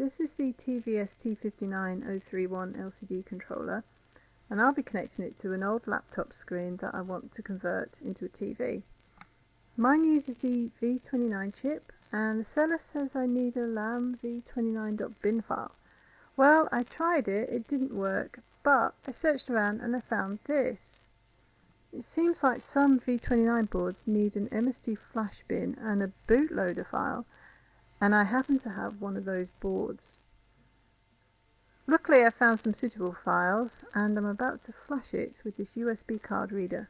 This is the TVS T59031 LCD controller and I'll be connecting it to an old laptop screen that I want to convert into a TV. Mine uses the V29 chip and the seller says I need a LAM v29.bin file. Well, I tried it, it didn't work, but I searched around and I found this. It seems like some V29 boards need an MST flash bin and a bootloader file, and I happen to have one of those boards. Luckily I found some suitable files and I'm about to flash it with this USB card reader.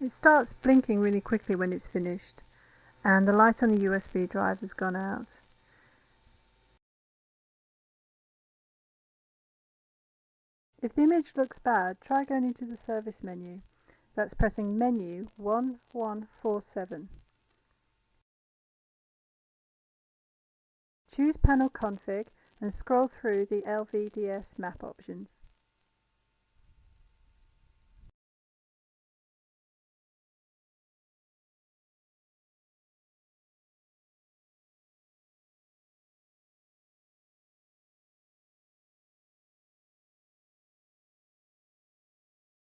It starts blinking really quickly when it's finished and the light on the USB drive has gone out. If the image looks bad, try going into the service menu. That's pressing menu 1147. Choose panel config and scroll through the LVDS map options.